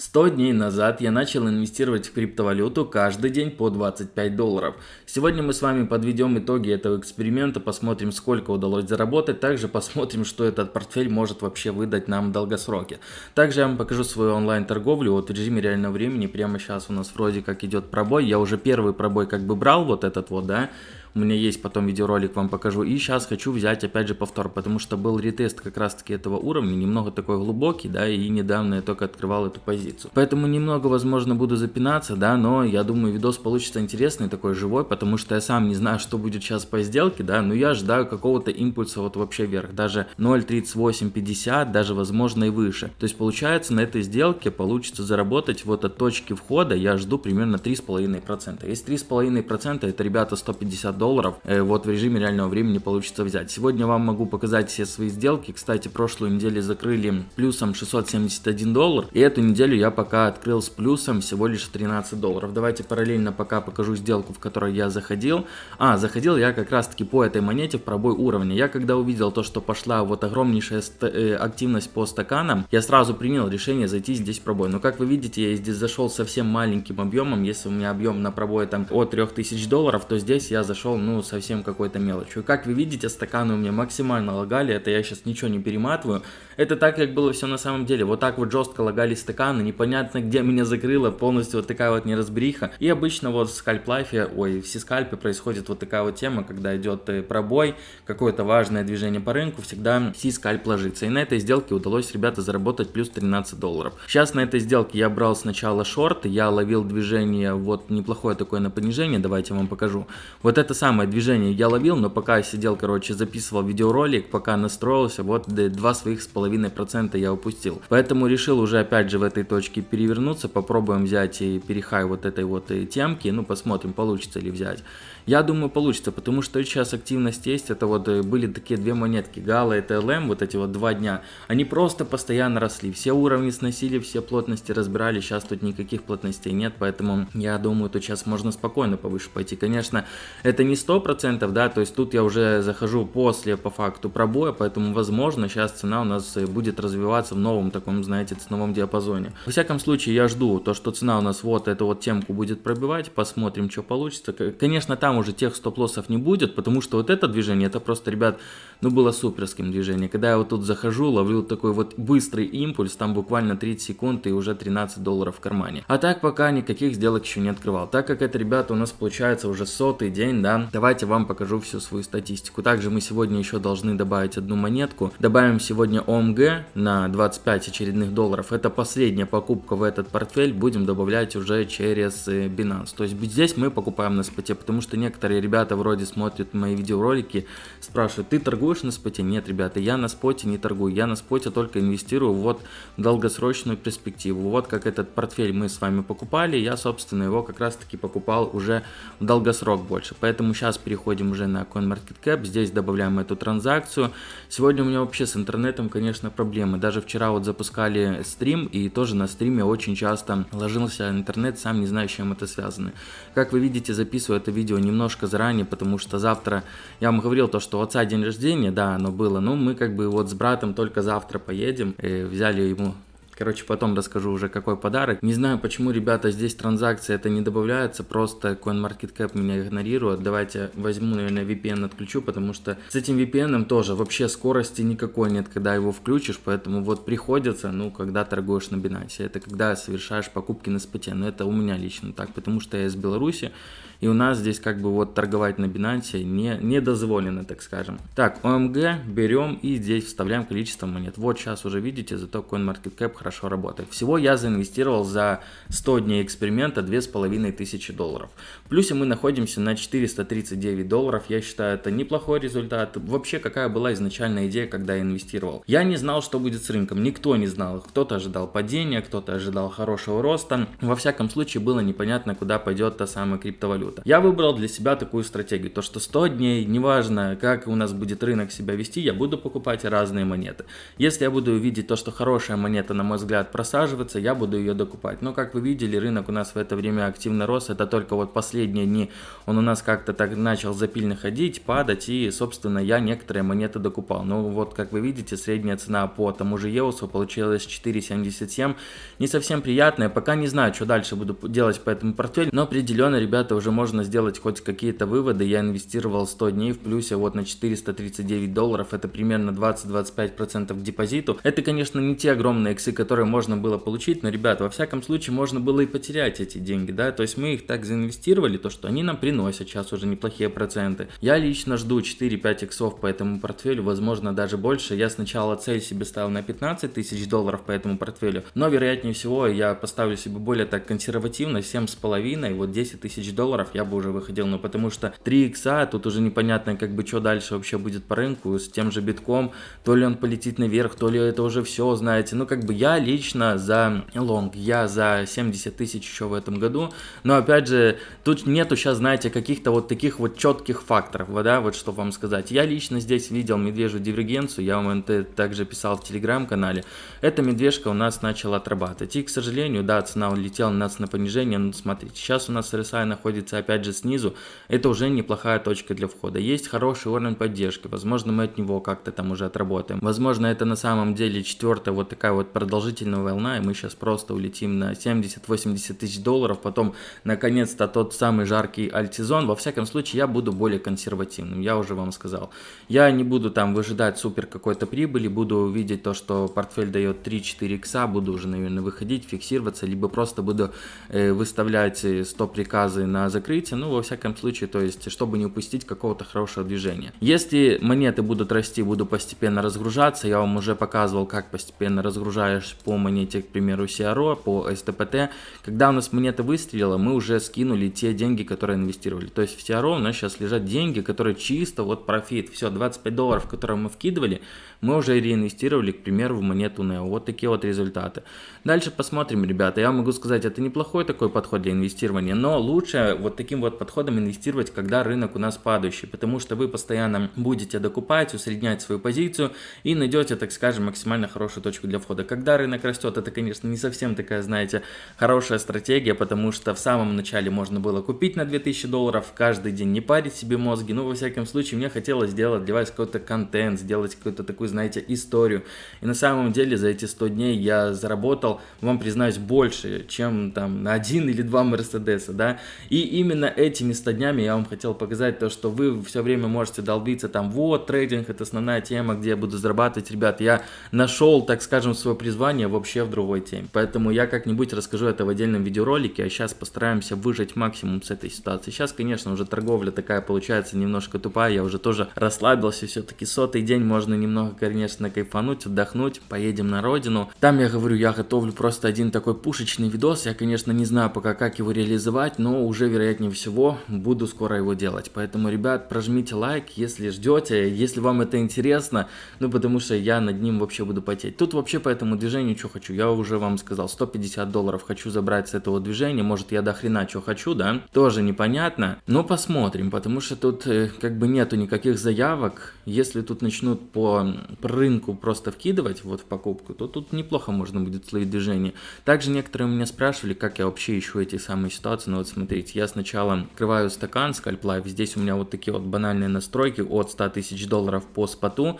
100 дней назад я начал инвестировать в криптовалюту каждый день по 25 долларов. Сегодня мы с вами подведем итоги этого эксперимента, посмотрим сколько удалось заработать, также посмотрим, что этот портфель может вообще выдать нам в долгосроке. Также я вам покажу свою онлайн торговлю вот в режиме реального времени, прямо сейчас у нас вроде как идет пробой, я уже первый пробой как бы брал вот этот вот, да, у меня есть потом видеоролик, вам покажу. И сейчас хочу взять опять же повтор, потому что был ретест как раз таки этого уровня, немного такой глубокий, да, и недавно я только открывал эту позицию. Поэтому немного, возможно, буду запинаться, да, но я думаю, видос получится интересный, такой живой, потому что я сам не знаю, что будет сейчас по сделке, да, но я ждаю какого-то импульса вот вообще вверх, даже 0.3850, даже возможно и выше. То есть получается на этой сделке получится заработать вот от точки входа, я жду примерно 3,5%. Если 3,5% это, ребята, 150 долларов, э, вот в режиме реального времени получится взять. Сегодня вам могу показать все свои сделки. Кстати, прошлую неделю закрыли плюсом 671 доллар, и эту неделю я пока открыл с плюсом всего лишь 13 долларов. Давайте параллельно пока покажу сделку, в которой я заходил. А, заходил я как раз таки по этой монете в пробой уровня. Я когда увидел то, что пошла вот огромнейшая э, активность по стаканам, я сразу принял решение зайти здесь в пробой. Но как вы видите, я здесь зашел совсем маленьким объемом. Если у меня объем на пробой там от 3000 долларов, то здесь я зашел зашел, ну, совсем какой-то мелочью. Как вы видите, стаканы у меня максимально лагали, это я сейчас ничего не перематываю. Это так, как было все на самом деле. Вот так вот жестко лагали стаканы, непонятно, где меня закрыло, полностью вот такая вот неразбериха. И обычно вот в скальп-лайфе, ой, в сискальпе происходит вот такая вот тема, когда идет э, пробой, какое-то важное движение по рынку, всегда си-скальп ложится. И на этой сделке удалось, ребята, заработать плюс 13 долларов. Сейчас на этой сделке я брал сначала шорт, я ловил движение, вот неплохое такое на понижение, давайте вам покажу. Вот это самое движение я ловил, но пока я сидел, короче, записывал видеоролик, пока настроился, вот два своих с половиной процента я упустил. Поэтому решил уже опять же в этой точке перевернуться, попробуем взять и перехай вот этой вот э, темки, ну посмотрим, получится ли взять. Я думаю, получится, потому что сейчас активность есть. Это вот э, были такие две монетки, Гала и ТЛМ, вот эти вот два дня. Они просто постоянно росли. Все уровни сносили, все плотности разбирали. Сейчас тут никаких плотностей нет, поэтому я думаю, тут сейчас можно спокойно повыше пойти. Конечно, это не сто процентов, да, то есть тут я уже захожу после, по факту, пробоя, поэтому, возможно, сейчас цена у нас э, будет развиваться в новом таком, знаете, ценовом диапазоне. Во всяком случае, я жду то, что цена у нас вот эту вот темку будет пробивать, посмотрим, что получится. Конечно, там уже тех стоп-лоссов не будет, потому что вот это движение, это просто, ребят, ну было суперским движение. Когда я вот тут захожу, ловлю такой вот быстрый импульс, там буквально 30 секунд и уже 13 долларов в кармане. А так пока никаких сделок еще не открывал. Так как это, ребята, у нас получается уже сотый день, да, давайте вам покажу всю свою статистику. Также мы сегодня еще должны добавить одну монетку. Добавим сегодня ОМГ на 25 очередных долларов. Это последняя покупка в этот портфель. Будем добавлять уже через э, Binance. То есть здесь мы покупаем на споте, потому что некоторые ребята вроде смотрят мои видеоролики, спрашивают, ты торгуешь на споте? Нет, ребята, я на споте не торгую, я на споте только инвестирую вот в долгосрочную перспективу. Вот как этот портфель мы с вами покупали, я, собственно, его как раз таки покупал уже в долгосрок больше. Поэтому сейчас переходим уже на CoinMarketCap, здесь добавляем эту транзакцию. Сегодня у меня вообще с интернетом, конечно, проблемы. Даже вчера вот запускали стрим, и тоже на стриме очень часто ложился интернет, сам не знаю, с чем это связано. Как вы видите, записываю это видео не немножко заранее, потому что завтра, я вам говорил то, что у отца день рождения, да, оно было, но мы как бы вот с братом только завтра поедем, и взяли ему Короче, потом расскажу уже какой подарок. Не знаю, почему, ребята, здесь транзакции это не добавляется, просто CoinMarketCap меня игнорирует. Давайте возьму, наверное, VPN отключу, потому что с этим VPN тоже вообще скорости никакой нет, когда его включишь, поэтому вот приходится, ну, когда торгуешь на Binance, это когда совершаешь покупки на споте, но это у меня лично так, потому что я из Беларуси, и у нас здесь как бы вот торговать на Binance не, не дозволено, так скажем. Так, OMG берем и здесь вставляем количество монет. Вот сейчас уже видите, зато CoinMarketCap хорошо работает. Всего я заинвестировал за 100 дней эксперимента 2500 долларов. В плюсе мы находимся на 439 долларов. Я считаю, это неплохой результат. Вообще, какая была изначальная идея, когда я инвестировал? Я не знал, что будет с рынком. Никто не знал. Кто-то ожидал падения, кто-то ожидал хорошего роста. Во всяком случае, было непонятно, куда пойдет та самая криптовалюта валюта. Я выбрал для себя такую стратегию, то что 100 дней, неважно как у нас будет рынок себя вести, я буду покупать разные монеты. Если я буду видеть то, что хорошая монета, на мой взгляд, просаживаться, я буду ее докупать. Но, как вы видели, рынок у нас в это время активно рос, это только вот последние дни он у нас как-то так начал запильно ходить, падать, и, собственно, я некоторые монеты докупал. Ну, вот, как вы видите, средняя цена по тому же Еусу получилась 4.77, не совсем приятная, пока не знаю, что дальше буду делать по этому портфелю, но определенно, ребята, уже можно сделать хоть какие-то выводы, я инвестировал 100 дней в плюсе вот на 439 долларов, это примерно 20-25% к депозиту. Это, конечно, не те огромные иксы, которые можно было получить, но, ребята, во всяком случае, можно было и потерять эти деньги, да, то есть мы их так заинвестировали, то, что они нам приносят сейчас уже неплохие проценты. Я лично жду 4-5 иксов по этому портфелю, возможно, даже больше. Я сначала цель себе ставил на 15 тысяч долларов по этому портфелю, но, вероятнее всего, я поставлю себе более так консервативно, 7,5, вот 10 тысяч долларов я бы уже выходил, ну, потому что 3 икса, тут уже непонятно, как бы, что дальше вообще будет по рынку, с тем же битком, то ли он полетит наверх, то ли это уже все, знаете, ну, как бы, я лично за лонг, я за 70 тысяч еще в этом году, но, опять же, тут нету сейчас, знаете, каких-то вот таких вот четких факторов, да, вот что вам сказать. Я лично здесь видел медвежью дивергенцию, я вам это также писал в телеграм-канале. Эта медвежка у нас начала отрабатывать. И, к сожалению, да, цена улетела у нас на понижение, но смотрите, сейчас у нас RSI находится опять же снизу, это уже неплохая точка для входа. Есть хороший уровень поддержки, возможно, мы от него как-то там уже отработаем. Возможно, это на самом деле четвертая вот такая вот продолжительная волна, и мы сейчас просто улетим на 70-80 тысяч долларов, потом, наконец-то, тот самый жаркий альтизон. Во всяком случае, я буду более консервативным, я уже вам сказал. Я не буду там выжидать супер какой-то прибыли, буду видеть то, что портфель дает 3-4 икса, буду уже, наверное, выходить, фиксироваться, либо просто буду э, выставлять э, стоп-приказы на закрытие, ну, во всяком случае, то есть, чтобы не упустить какого-то хорошего движения. Если монеты будут расти, буду постепенно разгружаться, я вам уже показывал, как постепенно разгружаешь по монете, к примеру, CRO, по STPT. Когда у нас монета выстрелила, мы уже скинули те деньги, которые инвестировали. То есть в CRO у нас сейчас лежат деньги, которые чисто вот профит. Все, 25 долларов, которые мы вкидывали, мы уже реинвестировали, к примеру, в монету NEO. Вот такие вот результаты. Дальше посмотрим, ребята. Я могу сказать, это неплохой такой подход для инвестирования, но лучше вот таким вот подходом инвестировать, когда рынок у нас падающий, потому что вы постоянно будете докупать, усреднять свою позицию и найдете, так скажем, максимально хорошую точку для входа. Когда рынок растет, это, конечно, не совсем такая, знаете, хорошая стратегия, потому что в самом начале можно было купить на 2000 долларов, каждый день не парить себе мозги, ну, во всяком случае, мне хотелось сделать для вас какой-то контент, сделать какую-то такую, знаете, историю. И на самом деле за эти 100 дней я заработал, вам признаюсь, больше, чем там на один или два Мерседеса, да. И именно этими 100 днями я вам хотел показать то, что вы все время можете долбиться там, вот, трейдинг это основная тема, где я буду зарабатывать. Ребят, я нашел, так скажем, свое призвание вообще в другой теме. Поэтому я как-нибудь расскажу это в отдельном видеоролике, а сейчас постараемся выжать максимум с этой ситуации. Сейчас, конечно, уже торговля такая получается немножко тупая, я уже тоже расслабился, все-таки сотый день можно немного, конечно, кайфануть, отдохнуть, поедем на родину. Там я говорю, я готовлю просто один такой пушечный видос, я, конечно, не знаю пока, как его реализовать, но уже, вероятнее всего, буду скоро его делать. Поэтому, ребят, прожмите лайк, если ждете, если вам это интересно, ну, потому что я над ним вообще буду потеть. Тут вообще по этому движению что хочу, я уже вам сказал, 150 долларов хочу забрать с этого движения, может, я до хрена что хочу, да, тоже непонятно, но посмотрим, потому что тут э, как бы нету никаких заявок, если тут начнут по, по рынку просто вкидывать вот в покупку, то тут неплохо можно будет словить движение. Также некоторые меня спрашивали, как я вообще ищу эти самые ситуации, ну вот смотрите, я сначала открываю стакан Scalp Life, здесь у меня вот такие вот банальные настройки от 100 тысяч долларов по споту,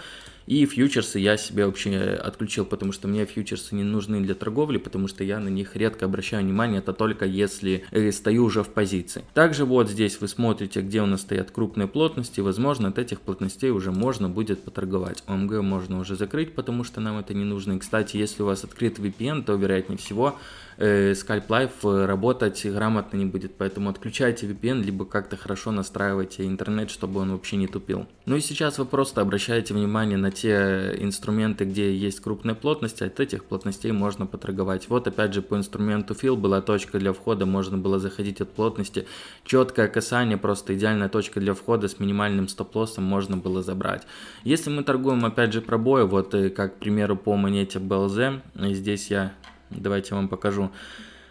и фьючерсы я себе вообще отключил, потому что мне фьючерсы не нужны для торговли, потому что я на них редко обращаю внимание, это только если э, стою уже в позиции. Также вот здесь вы смотрите, где у нас стоят крупные плотности, возможно от этих плотностей уже можно будет поторговать. ОМГ можно уже закрыть, потому что нам это не нужно. И кстати, если у вас открыт VPN, то вероятнее всего э, Skype Live э, работать грамотно не будет, поэтому отключайте VPN, либо как-то хорошо настраивайте интернет, чтобы он вообще не тупил. Ну и сейчас вы просто обращаете внимание на те инструменты, где есть крупная плотность, от этих плотностей можно поторговать. Вот опять же по инструменту Fill была точка для входа, можно было заходить от плотности, четкое касание, просто идеальная точка для входа с минимальным стоп-лоссом можно было забрать. Если мы торгуем опять же пробои, вот э, как к примеру по монете BLZ, здесь я Давайте вам покажу.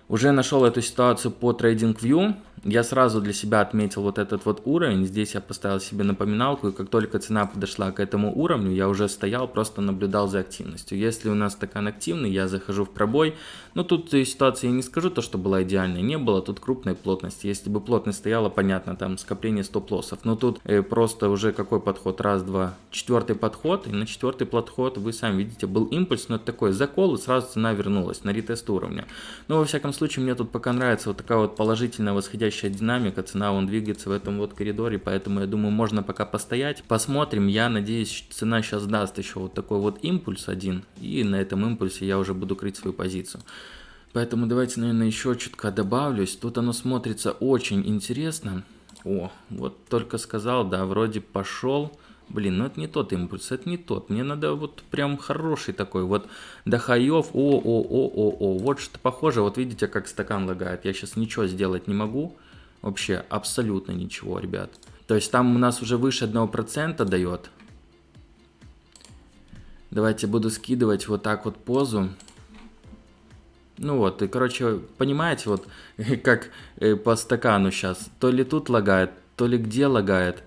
Уже нашел эту ситуацию по TradingView. Я сразу для себя отметил вот этот вот уровень, здесь я поставил себе напоминалку, и как только цена подошла к этому уровню, я уже стоял, просто наблюдал за активностью. Если у нас стакан активный, я захожу в пробой, но тут ситуация, я не скажу то, что была идеальной, не было. Тут крупной плотности, если бы плотность стояла, понятно, там скопление стоп-лоссов, но тут э, просто уже какой подход, раз, два, четвертый подход, и на четвертый подход, вы сами видите, был импульс, но это такой закол, и сразу цена вернулась на ретест уровня. Но во всяком случае, мне тут пока нравится вот такая вот положительная восходящая динамика, цена он двигается в этом вот коридоре, поэтому я думаю, можно пока постоять. Посмотрим, я надеюсь, цена сейчас даст еще вот такой вот импульс один, и на этом импульсе я уже буду крыть свою позицию. Поэтому давайте, наверное, еще чутка добавлюсь. Тут оно смотрится очень интересно. О, вот только сказал, да, вроде пошел. Блин, ну это не тот импульс, это не тот. Мне надо вот прям хороший такой. Вот до хаев, о, о, о, о, о. Вот что-то похоже. Вот видите, как стакан лагает. Я сейчас ничего сделать не могу. Вообще абсолютно ничего, ребят. То есть там у нас уже выше 1% дает. Давайте буду скидывать вот так вот позу. Ну вот, и короче, понимаете, вот как э, по стакану сейчас. То ли тут лагает, то ли где лагает.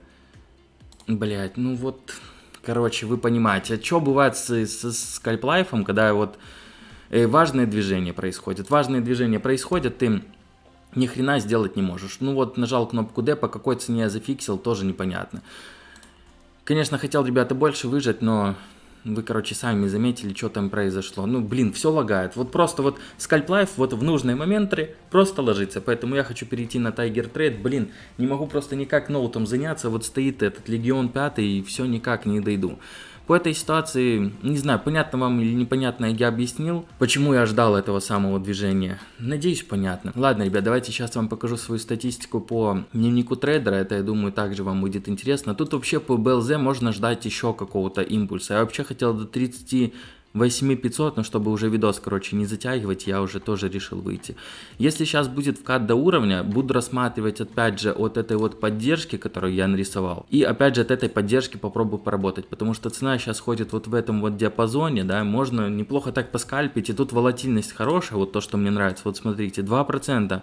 Блять, ну вот, короче, вы понимаете. А что бывает с, с, с скальплайфом, когда вот э, важные движения происходят? Важные движения происходят, ты ни хрена сделать не можешь. Ну вот, нажал кнопку D, по какой цене я зафиксил, тоже непонятно. Конечно, хотел, ребята, больше выжать, но вы, короче, сами заметили, что там произошло. Ну, блин, все лагает. Вот просто вот Life вот в нужные моменты просто ложится. Поэтому я хочу перейти на Tiger Trade. Блин, не могу просто никак ноутом заняться. Вот стоит этот Легион 5 и все никак не дойду. По этой ситуации, не знаю, понятно вам или непонятно, я объяснил, почему я ждал этого самого движения. Надеюсь, понятно. Ладно, ребят, давайте сейчас вам покажу свою статистику по дневнику трейдера. Это, я думаю, также вам будет интересно. Тут вообще по BLZ можно ждать еще какого-то импульса. Я вообще хотел до 30 8500, но чтобы уже видос, короче, не затягивать, я уже тоже решил выйти. Если сейчас будет вкат до уровня, буду рассматривать опять же от этой вот поддержки, которую я нарисовал. И опять же от этой поддержки попробую поработать, потому что цена сейчас ходит вот в этом вот диапазоне, да, можно неплохо так поскальпить, и тут волатильность хорошая, вот то, что мне нравится. Вот смотрите, 2%.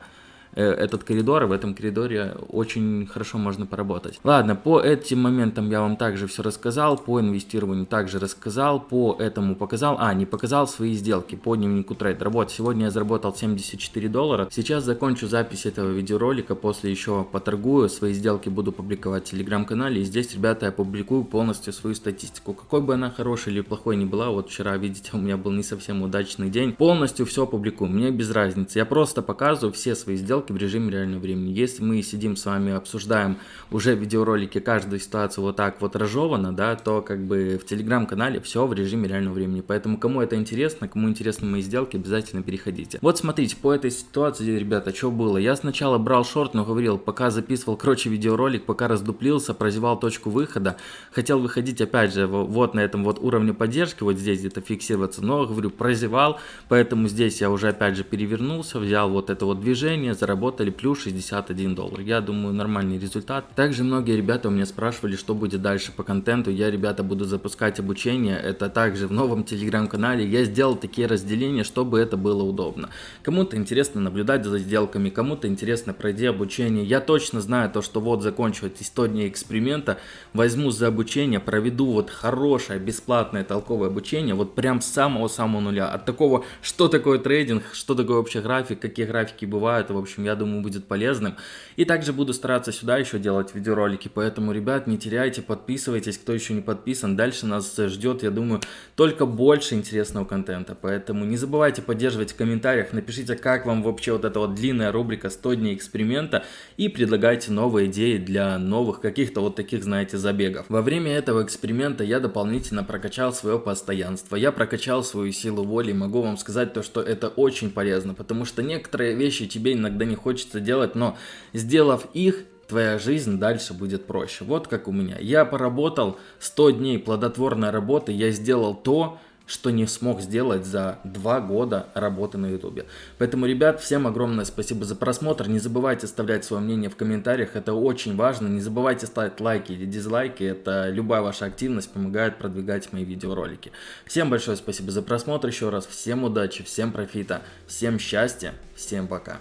Э, этот коридор, и в этом коридоре очень хорошо можно поработать. Ладно, по этим моментам я вам также все рассказал, по инвестированию также рассказал, по этому показал, а, не показал свои сделки по дневнику трейдера. Вот, сегодня я заработал 74 доллара. Сейчас закончу запись этого видеоролика, после еще поторгую, свои сделки буду публиковать в телеграм-канале, и здесь, ребята, я публикую полностью свою статистику. Какой бы она хорошей или плохой не была, вот вчера, видите, у меня был не совсем удачный день, полностью все публикую, мне без разницы. Я просто показываю все свои сделки, сделки в режиме реального времени. Если мы сидим с вами, обсуждаем уже в видеоролике каждую ситуацию вот так вот разжевано, да, то как бы в телеграм-канале все в режиме реального времени. Поэтому кому это интересно, кому интересны мои сделки, обязательно переходите. Вот смотрите, по этой ситуации, ребята, что было? Я сначала брал шорт, но говорил, пока записывал, короче, видеоролик, пока раздуплился, прозевал точку выхода, хотел выходить опять же вот на этом вот уровне поддержки, вот здесь где-то фиксироваться, но, говорю, прозевал, поэтому здесь я уже опять же перевернулся, взял вот это вот движение, заработали плюс 61 доллар. Я думаю, нормальный результат. Также многие ребята у меня спрашивали, что будет дальше по контенту. Я, ребята, буду запускать обучение. Это также в новом телеграм-канале. Я сделал такие разделения, чтобы это было удобно. Кому-то интересно наблюдать за сделками, кому-то интересно пройти обучение. Я точно знаю то, что вот закончу эти 100 дней эксперимента, возьму за обучение, проведу вот хорошее, бесплатное, толковое обучение, вот прям с самого-самого нуля. От такого, что такое трейдинг, что такое вообще график, какие графики бывают, в общем, общем, я думаю, будет полезным. И также буду стараться сюда еще делать видеоролики, поэтому, ребят, не теряйте, подписывайтесь, кто еще не подписан. Дальше нас ждет, я думаю, только больше интересного контента, поэтому не забывайте поддерживать в комментариях, напишите, как вам вообще вот эта вот длинная рубрика 100 дней эксперимента и предлагайте новые идеи для новых каких-то вот таких, знаете, забегов. Во время этого эксперимента я дополнительно прокачал свое постоянство, я прокачал свою силу воли, могу вам сказать то, что это очень полезно, потому что некоторые вещи тебе иногда не хочется делать, но сделав их, твоя жизнь дальше будет проще. Вот как у меня. Я поработал 100 дней плодотворной работы, я сделал то, что не смог сделать за два года работы на ютубе. Поэтому, ребят, всем огромное спасибо за просмотр. Не забывайте оставлять свое мнение в комментариях, это очень важно. Не забывайте ставить лайки или дизлайки, это любая ваша активность помогает продвигать мои видеоролики. Всем большое спасибо за просмотр еще раз, всем удачи, всем профита, всем счастья, всем пока.